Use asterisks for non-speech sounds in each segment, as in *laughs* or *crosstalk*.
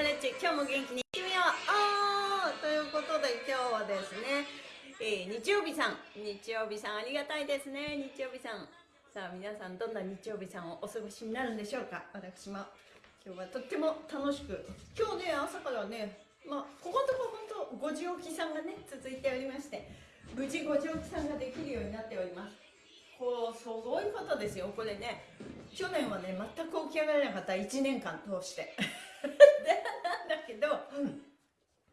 トレッチ今日も元気にいってみよう。ということで今日はですね、えー、日曜日さん。日曜日さんありがたいですね。日曜日さん。さあ皆さんどんな日曜日さんをお過ごしになるんでしょうか。私も。今日はとっても楽しく。今日ね朝からねまあここのところ本当5時起きさんがね続いておりまして無事5時起きさんができるようになっております。こうすごいことですよ。これね去年はね全く起き上がれなかった。1年間通して。うん、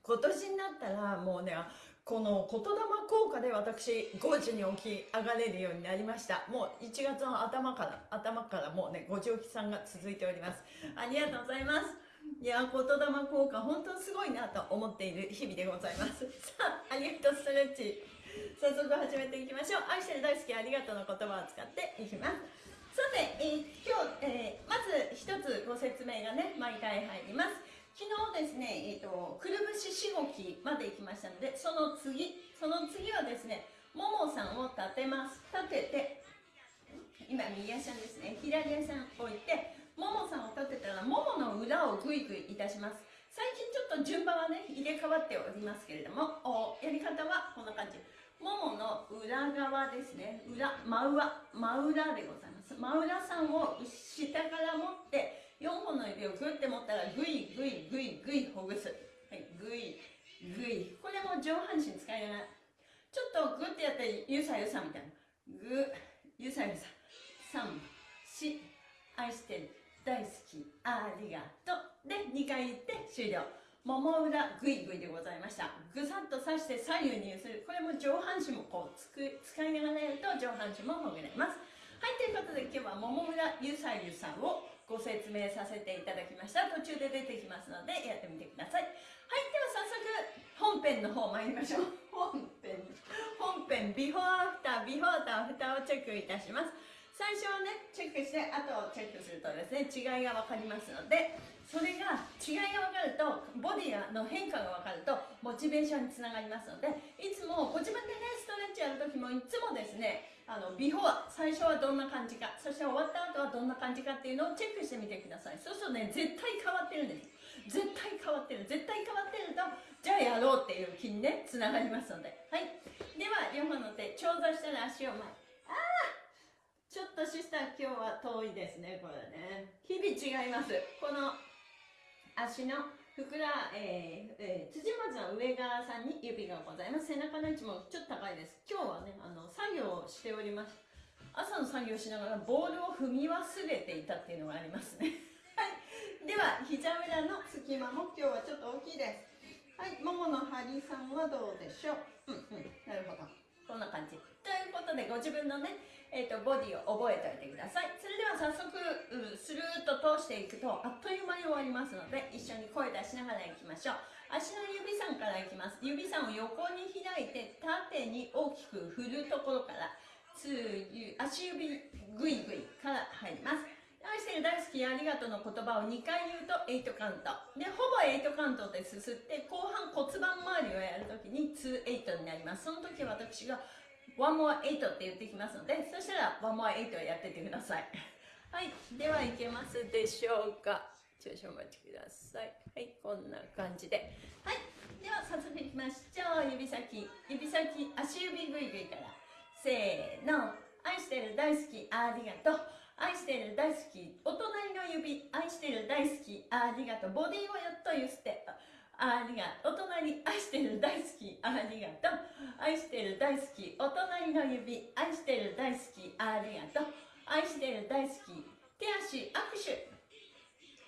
今年になったらもうねこの言霊効果で私5時に起き上がれるようになりました。もう1月の頭から頭からもうね5時起きさんが続いております。ありがとうございます。いや言霊効果本当すごいなと思っている日々でございます。*laughs* さあありがとうストレッチ。早速始めていきましょう。愛してる大好きありがとうの言葉を使っていきます。さて、えー、今日、えー、まず一つご説明がね毎回入ります昨日ですね、えーと、くるぶししごきまで行きましたのでその次その次はですねももさんを立てます。立てて今右足ですね。左足を置いてももさんを立てたらももの裏をグイグイいたします。最近ちょっと順番はね入れ替わっておりますけれどもやり方はこんな感じ。ももの裏側ですね。裏真裏真裏でございます。真裏さんを下から持って4本の指をグッて持ったらグイグイグイグイほぐす。はいグイグイ。これも上半身使いな。がらちょっとグッてやったらゆさゆさみたいな。グゆさゆさ。3、4愛してる。大好き。ありがとう。で2回言って終了。もも裏グイグイでございました。ぐさっと刺して左右に揺する。これも上半身もこうつく使いながらやると上半身もほぐれます。はいということで今日はもも裏ゆさゆさをご説明させていただきました。途中で出てきますのでやってみてください。はいでは早速本編の方参りましょう。本編。本編。ビフォーアフター。ビフォーとアフターをチェックいたします最初はねチェックしてあとチェックするとですね違いが分かりますのでそれが違いが分かるとボディの変化が分かるとモチベーションにつながりますのでいつもご自分でねストレッチやる時もいつもですねあのビフォー最初はどんな感じかそして終わった後はどんな感じかっていうのをチェックしてみてください。そうするとね絶対変わってるんです。絶対変わってる。絶対変わってるとじゃあやろうっていう気にねつながりますので。はい。では両方の手長座したら足を前。ああちょっとシスター今日は遠いですねこれね日々違いますこの足のふくら、えーえー、辻松の上側さんに指がございます。背中の位置もちょっと高いです。今日はね、あの、作業をしております。朝の作業しながらボールを踏み忘れていたっていうのがありますね。*laughs* はい。では、膝裏の隙間も今日はちょっと大きいです。はい。ももの張りさんはどうでしょう？うんうん。なるほど。こんな感じ。ということで、ご自分のね、えーと、ボディを覚えておいてください。それでは早速スルーッと通していくとあっという間に終わりますので一緒に声出しながらいきましょう。足の指さんからいきます。指さんを横に開いて縦に大きく振るところから足指グイグイから入ります。愛してる大好きありがとうの言葉を2回言うと8カウント。でほぼ8カウントですすって後半骨盤周りをやるときに28になります。その時私が one more eight って言ってきますので、そしたら one more eight をやっててください。*laughs* はい。では、いけますでしょうか少々お待ちください。はい。こんな感じで。はい。では、早速いきましょう。指先、指先、足指ぐいぐいから。せーの。愛してる、大好き、ありがとう。愛してる、大好き。お隣の指、愛してる、大好き、ありがとう。ボディをやっとゆすって。ありがとう。お隣、愛してる、大好き、ありがとう。愛してる、大好き。お隣の指、愛してる、大好き、ありがとう。愛してる、大好き。手足、握手。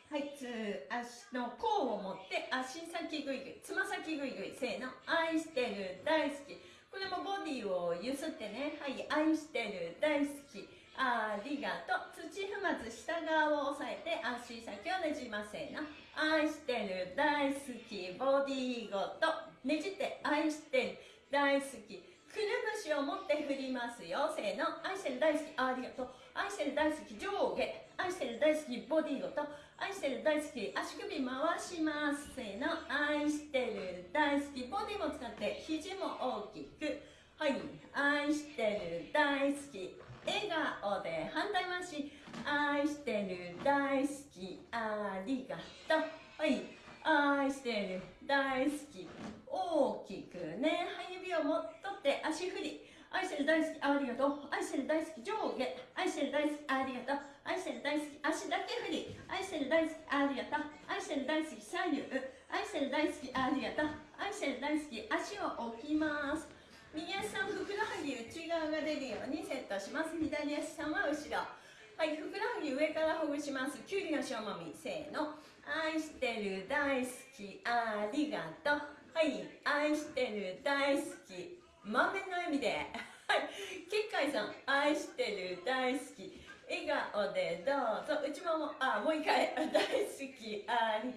はい、つ足の甲を持って足先ぐいぐい、つま先ぐいぐい、せーの。愛してる、大好き。これもボディをゆすってね。はい、愛してる、大好き。ありがとう。土踏まず下側を押さえて足先をねじませーの。愛してる大好きボディーごとねじって愛してる大好きくるぶしを持って振りますよ。せーの。愛してる大好きありがとう。愛してる大好き上下。愛してる大好きボディーごと愛してる大好き足首回します。せーの。愛してる大好きボディーも使って肘も大きく。はい。愛してる大好き笑顔で反対回し愛してる大好きありがとうはい愛してる大好き大きくねはい指を持っとって足振り愛してる大好きありがとう愛してる大好き上下愛してる大好きありがとう愛してる大好き足だけ振り愛してる大好きありがとう愛してる大好き左右愛してる大好きありがとう愛してる大好き足を置きます右足さんふくらはぎ内側が出るようにセットします。左足さんは後ろ。はいふくらはぎ上からほぐします。きゅうりの塩もみ。せーの。愛してる大好きありがとう。はい愛してる大好き。満面の笑みで。はい結海さん。愛してる大好き。笑顔でどうぞ。内ももあもう一回。大好きあり。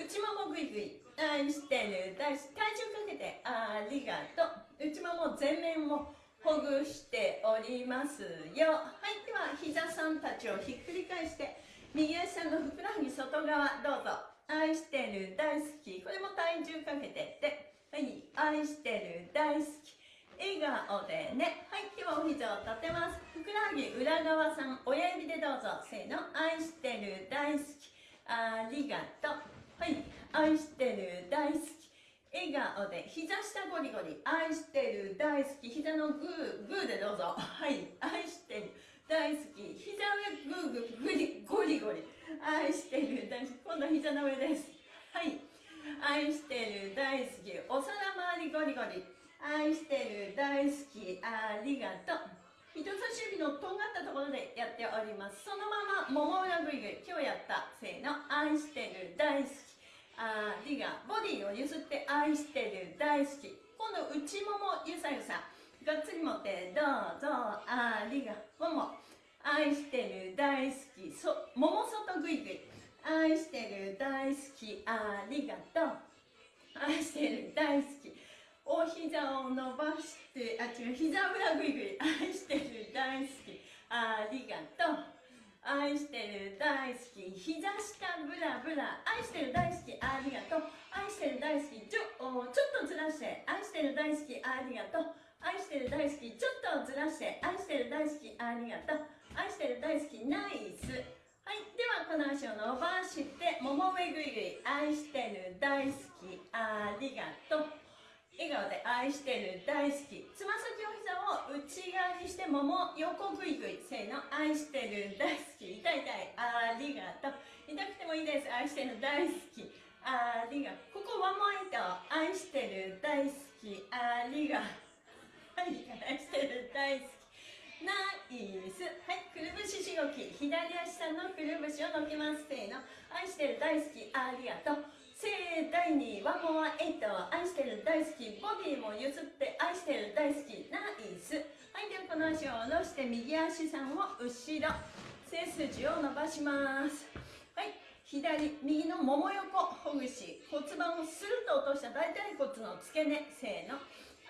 内ももぐいぐい。愛してる大好き体重かけてありがとう。内もも全面をほぐしておりますよ。はいでは膝さんたちをひっくり返して右足のふくらはぎ外側どうぞ。愛してる大好き。これも体重かけてって。はい愛してる大好き。笑顔でね。はいではお膝を立てます。ふくらはぎ裏側さん親指でどうぞ。せーの。愛してる大好き。ありがとう。はい。愛してる大好き。笑顔で膝下ゴリゴリ。愛してる大好き。膝のグーグーでどうぞ。はい。愛してる大好き。膝上グーグーグリゴリゴリ。愛してる大好き。今度膝の上です。はい。愛してる大好き。お皿周りゴリゴリ。愛してる大好き。ありがとう。人差し指のとんがったところでやっております。そのままもも裏ぐいぐい。今日やったせーの。愛してる大好き。ありがボディをゆすって愛してる。大好き。今度内ももゆさゆさ。がっつり持ってどうぞ。ありがもも。愛してる。大好き。そもも外ぐいぐい。愛してる。大好き。ありがとう？愛してる。大好き。お膝を伸ばしてあ違う。膝裏ぐいぐい。愛してる。大好き。ありがとう？愛してる大好き膝下ブラブラ愛してる大好きありがとう。愛してる大好きちょちょっとずらして。愛してる大好きありがとう。愛してる大好きちょっとずらして。愛してる大好きありがとう。愛してる大好きナイス。はいではこの足を伸ばしてもも上ぐいぐい愛してる大好きありがとう。で愛してる大好き。つま先お膝を内側にしてもも横ぐいぐい。せーの愛してる大好き。痛い痛い。ありがとう。痛くてもいいです。愛してる大好き。ありがとう。ここワンモイント愛してる大好き。ありがはい愛してる大好き。ナイス。はいくるぶししごき。左足さんのくるぶしを乗っけます。せーの。愛してる大好き。ありがとう。盛大にワンモアエイト愛してる大好きボディもゆすって愛してる大好きナイス。はいではこの足を下ろして右足さんを後ろ背筋を伸ばします。はい左右のもも横ほぐし骨盤をスルッと落とした大腿骨の付け根せーの。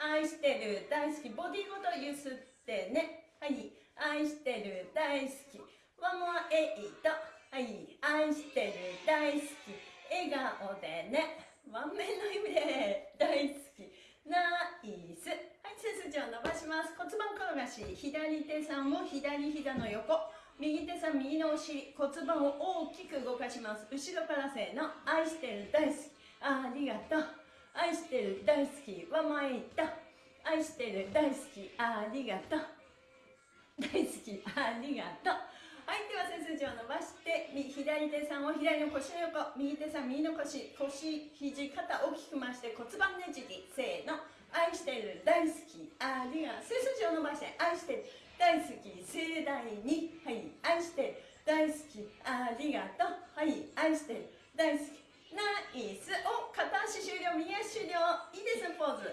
愛してる大好きボディごとゆすってね。はい愛してる大好きワンモアエイトはい愛してる大好き。笑顔でね。満面の意味で大好き。ナイス。はい背筋を伸ばします。骨盤転がし左手さんを左膝の横。右手さん右のお尻。骨盤を大きく動かします。後ろからせーの。愛してる大好き。ありがとう。愛してる大好きは前いった。愛してる大好き。ありがとう。大好き。ありがとう。はいでは背筋を伸ばして左手さんを左の腰の横右手さん右の腰腰肘肩大きく回して骨盤ねじりせーの。愛してる大好き。ありがとう。背筋を伸ばして愛してる。大好き。盛大に。はい。愛してる。大好き。ありがとう。はい。愛してる。大好きナイス。お片足終了。右足終了。いいですポーズ。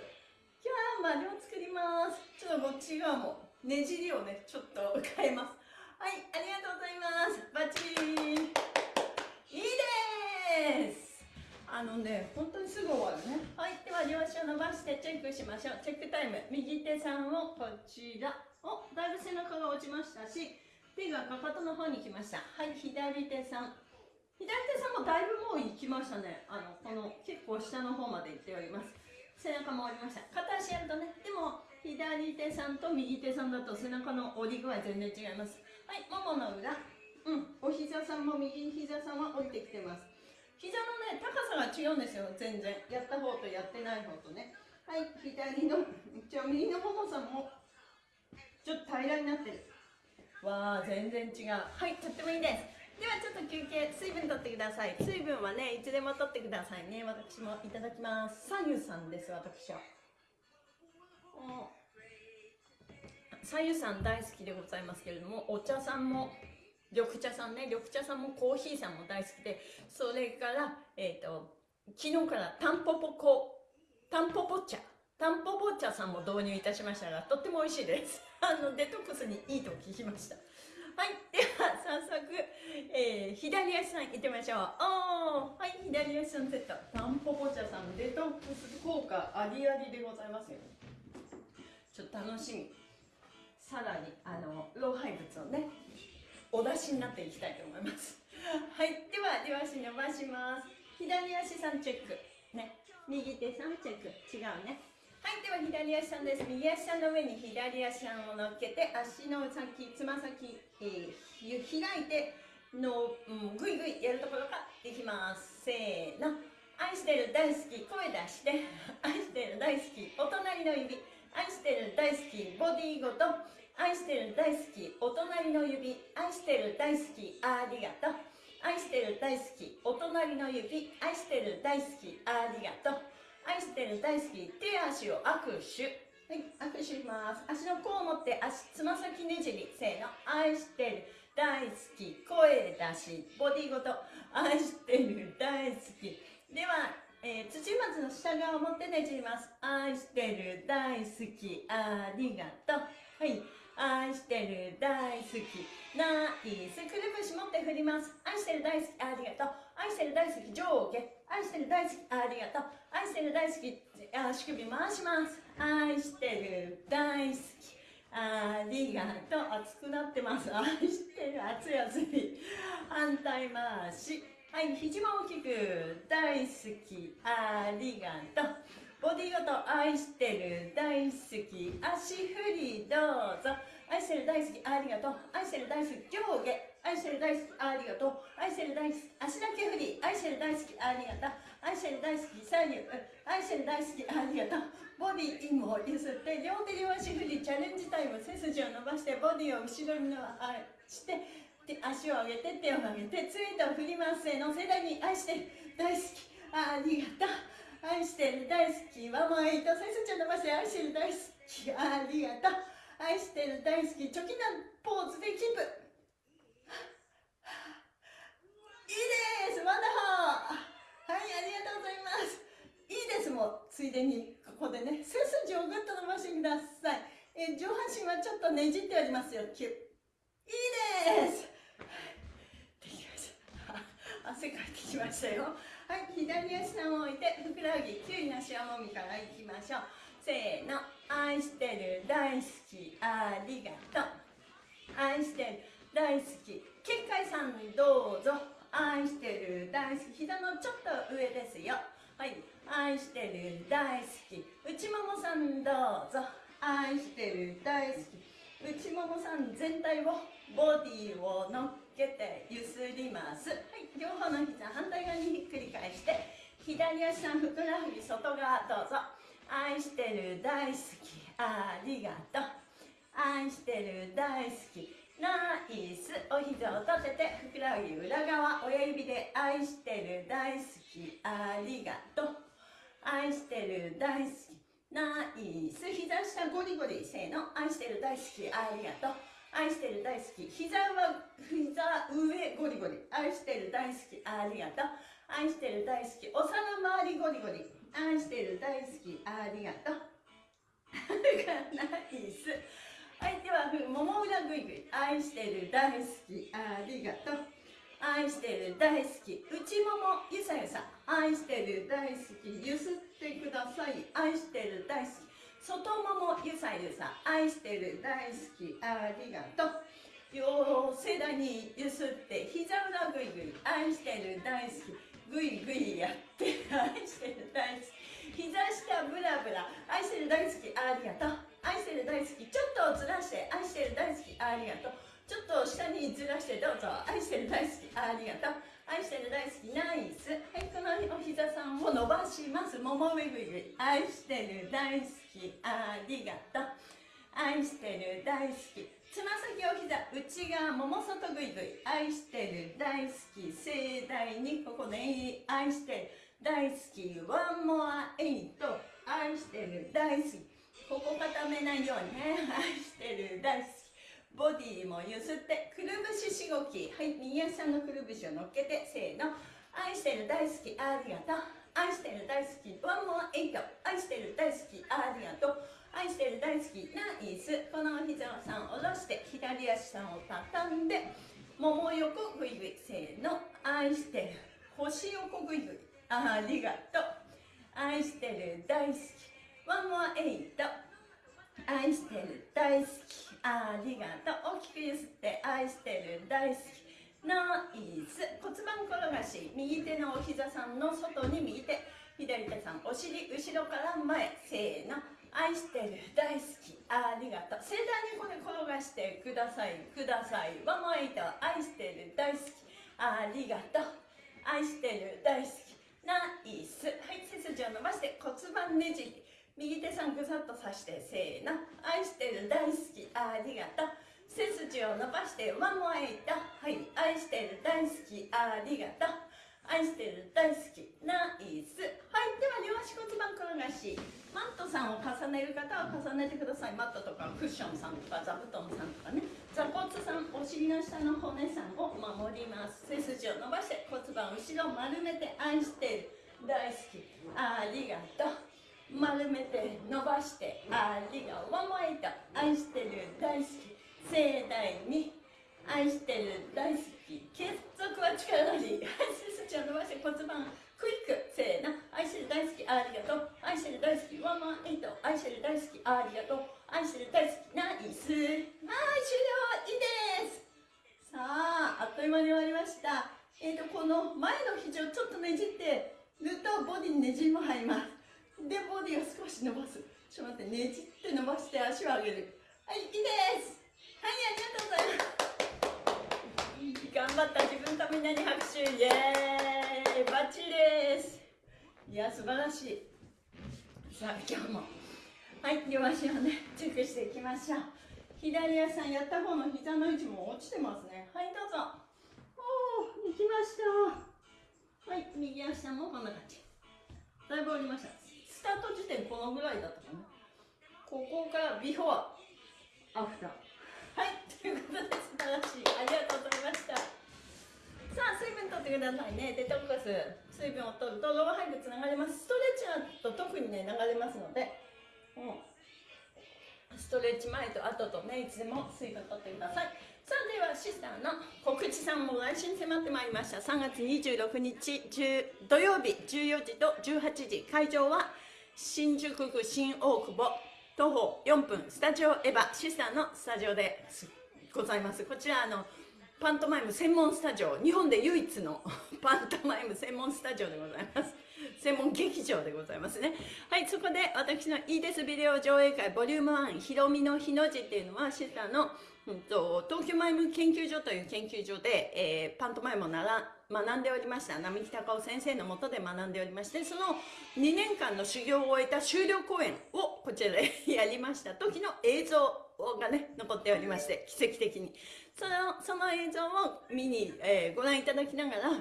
今日は丸を作ります。ちょっとこっち側もねじりをねちょっと変えます。はいありがとうございます。バッチリいいです。あのね本当にすぐ終わるね。はいでは両足を伸ばしてチェックしましょう。チェックタイム。右手さんをこちら。おだいぶ背中が落ちましたし手がかかとの方に来ました。はい左手さん。左手さんもだいぶもう行きましたね。あのこの結構下の方まで行っております。背中も折りました。片足やるとね。でも左手さんと右手さんだと背中の折り具合全然違いますはいももの裏。うん。お膝膝さんも右膝さんは降りてきてます。膝のね高さが違うんですよ全然。やった方とやってない方とね。はい左の一応右のももさんもちょっと平らになってる。わあ全然違う。はいとってもいいです。ではちょっと休憩水分取ってください。水分はねいつでも取ってくださいね。私もいただきます。左右さんです私は左右さん大好きでございますけれどもお茶さんも緑茶さんね緑茶さんもコーヒーさんも大好きでそれからえっ、ー、と昨日からタンポポコタンポポ茶タンポポ茶さんも導入いたしましたがとっても美味しいです。*laughs* あのデトックスにいいと聞きました。はいでは早速、えー、左足さんいってみましょう。おはい左足さんセット。タンポポ茶さんデトックス効果ありありでございますよ。ちょっと楽しみ。さらにあの老廃物をねお出しになっていきたいと思います。*laughs* はいでは両足伸ばします。左足さんチェック。ね。右手さんチェック。違うね。はいでは左足さんです。右足さんの上に左足さんを乗っけて足の先つま先、えー、開いての、うん、ぐいぐいやるところからいきます。せーの。愛してる大好き声出して。*laughs* 愛してる大好きお隣の指。愛してる大好きボディごと愛してる大好きお隣の指愛してる大好きありがとう。愛してる大好きお隣の指愛してる大好きありがとう。愛してる大好き手足を握手。はい握手します。足の甲を持って足つま先ねじり。せーの。愛してる大好き声出し。ボディごと。愛してる大好き。ではえー、土松の下側を持ってねじります。愛してる大好きありがとう。はい。愛してる大好き。ナイス。くるぶし持って振ります。愛してる大好き。ありがとう。愛してる大好き上下。愛してる大好き。ありがとう。愛してる大好き足首回します。愛してる大好き。ありがとう。熱くなってます。愛してる熱い熱い。反対回し。はい肘も大きく。大好き。ありがとう。ボディごと愛してる大好き。足振りどうぞ。愛してる大好きありがとう。愛してる大好き上下愛してる大好きありがとう。愛してる大好き足だけ振り。愛してる大好きありがとう。愛してる大好き左右愛してる大好きありがとう。ボディも揺すって両手両足振りチャレンジタイム背筋を伸ばしてボディを後ろに伸ばして足を上げて手を上げてツイートを振りますせの世代に愛してる大好きありがとう。愛してる大好きワンエイト背筋を伸ばして愛してる大好きありがとう。愛してる大好きチョキなポーズでキープ。いいですワンダホーはいありがとうございます。いいですもうついでにここでね。背筋をぐっと伸ばしてください、え上半身はちょっとねじってありますよキュいいです。できました。汗かいてきましたよ。はい左足さんを置いてふくらはぎきゅうりの塩もみからいきましょう。せーの愛してる大好きありがとう。愛してる大好き。結界さんどうぞ。愛してる大好き。膝のちょっと上ですよ。はい。愛してる大好き。内ももさんどうぞ。愛してる大好き。内ももさん全体をボディを乗っけてゆすります。はい。両方の膝反対側にひっくり返して左足さんふくらはぎ外側どうぞ。愛してる大好き。ありがとう。愛してる大好き。ナイス。お膝を立ててふくらはぎ裏側。親指で愛してる大好き。ありがとう。愛してる大好き。ナイス。膝下ゴリゴリせーの。愛してる大好きありがとう愛してる大好き。膝は膝上ゴリゴリ。愛してる大好き。ありがとう。愛してる大好き。お皿周りゴリゴリ。愛してる大好きありがとう。ナイスはいではもも裏ぐいぐい。愛してる大好きありがとう。愛してる大好き。内ももゆさゆさ。愛してる大好き。ゆすってください。愛してる大好き。外ももゆさゆさ。愛してる大好き。ありがとう。両背中にゆすって膝裏ぐいぐい。愛してる大好き。ぐいぐいやって愛してる大好き膝下ブラブラ愛してる大好きありがとう愛してる大好きちょっとずらして愛してる大好きありがとうちょっと下にずらしてどうぞ愛してる大好きありがとう愛してる大好きナイスはいこのお膝さんを伸ばしますももぐいぐいぐい愛してる大好きありがとう愛してる大好きつま先お膝内側もも外ぐいぐい愛してる大好き盛大にここで愛してる。大好きワンモアエイト愛してる大好き。ここ固めないようにね。愛してる大好き。ボディもゆすってくるぶししごき。はい右足のくるぶしを乗っけてせーの。愛してる大好きありがとう。愛してる大好きワンモアエイト愛してる大好きありがとう。愛してる大好きナイス。この膝をさん下ろして左足さんを畳んでもも横ぐいぐい。せーの。愛してる。腰横ぐいぐい。ありがとう。愛してる大好き。ワンモアエイト。愛してる大好き。ありがとう。大きくゆすって愛してる大好きナイス。骨盤転がし。右手のお膝さんの外に右手。左手さんお尻後ろから前。せーの。愛してる大好き。ありがとう。盛大にこれ転がしてください。ください。ワンエイト愛してる大好き。ありがとう。愛してる大好き。ナイス。はい背筋を伸ばして骨盤ねじり。右手さんぐさっとさしてせーの。愛してる大好き。ありがとう。背筋を伸ばしてワンエイトはい愛してる大好き。ありがとう。愛してる大好きナイスはいでは両足骨盤転がし。マットさんを重ねる方は重ねてください。マットとかクッションさんとか座布団さんとかね。座骨さんお尻の下の骨さんを守ります。背筋を伸ばして骨盤後ろ丸めて愛してる。大好き。ありがとう。丸めて伸ばしてありがとう。ワンモエイト愛してる大好き。盛大に愛してる大好き。結束は力なり背筋を伸ばして骨盤。クイック。せーの。愛してる大好きありがとう。愛してる大好きワンモエイト。愛してる大好きありがとう。愛してる大好きナイス。はい終了いいです。さああっという間に終わりました。えーとこの前の肘をちょっとねじってるとボディにねじりも入ります。でボディを少し伸ばす。ちょっと待ってねじって伸ばして足を上げる。はいいいです。はいありがとうございます。頑張った自分とみんなに拍手イエーイバッチリです。いや素晴らしいさあ今日もはい両足をねチェックしていきましょう左足さんやった方の膝の位置も落ちてますねはいどうぞ。おお行きました。はい右足さんもこんな感じ。だいぶ降りました。スタート時点このぐらいだったかな。ここからビフォーアフター。はい。ということで素晴らしい。ありがとうございました。さあ水分取ってくださいね。デトックス。水分を取るとローハイブつながります。ストレッチだと特にね流れますので、うん、ストレッチ前と後とねいつでも水分取ってください。さあではシスターの告知さんも来週に迫ってまいりました。3月26日土曜日14時と18時会場は新宿区新大久保徒歩4分スタジオエヴァシスターのスタジオでございます。こちらあのパントマイム専門スタジオ。日本で唯一の *laughs* パントマイム専門スタジオでございます。専門劇場でございますね。はいそこで私のいいですビデオ上映会ボリューム1ひろみの日の字っていうのはシスターのうんと、東京マイム研究所という研究所で、えー、パントマイムをなら学んでおりました。並木隆夫先生のもとで学んでおりましてその2年間の修行を終えた修了公演をこちらで *laughs* やりました。時の映像がね残っておりまして奇跡的に。そのその映像を見に、えー、ご覧いただきながら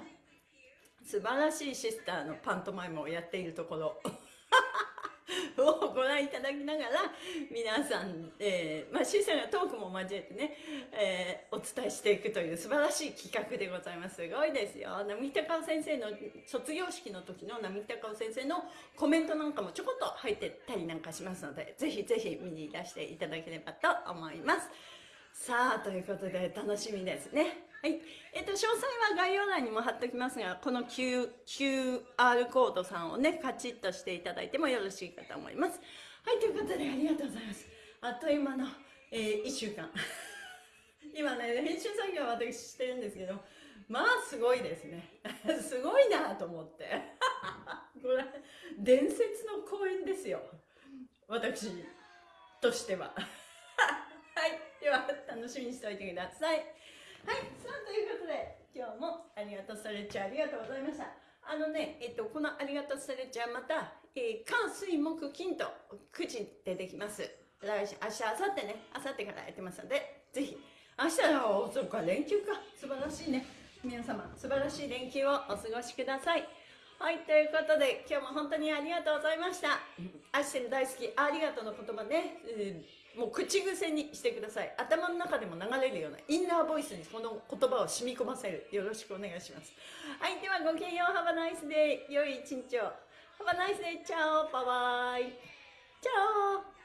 素晴らしいシスターのパントマイムをやっているところ。*laughs* をご覧いただきながら皆さん、えー、まあ、シーサーがトークも交えてね、えー、お伝えしていくという素晴らしい企画でございます。すごいですよ。並木隆夫先生の卒業式の時の並木隆夫先生のコメントなんかもちょこっと入ってたりなんかしますので、ぜひぜひ見にいらしていただければと思います。さあ、ということで楽しみですね。はい。えっ、と、詳細は概要欄にも貼っておきますが、この QR コードさんをね、カチッとしていただいてもよろしいかと思います。はい、ということでありがとうございます。あっという間の、えー、1週間。*laughs* 今ね、編集作業は私してるんですけど、まあすごいですね。*laughs* すごいなと思って。*laughs* これ、伝説の公演ですよ。私としては。では楽しみにしておいてくださいはいさあということで今日もありがとうストレッチありがとうございましたあのね、えっと、このありがとうストレッチはまた、えー、水、木、金と9時でできます。来週、明日、明後日ね、明後日からやってますので、ぜひ、明日は、そっか、連休か。素晴らしいね。皆様、素晴らしい連休をお過ごしください。はい、ということで、今日も本当にありがとうございました。アシェル大好き、ありがとうの言葉ね、えーもう口癖にしてください。頭の中でも流れるようなインナーボイスにこの言葉を染み込ませる。よろしくお願いします。はい、ではごきげんよう。ハバナイスで良い一日を。ハバナイスでチャオ。バイバイ。チャオ。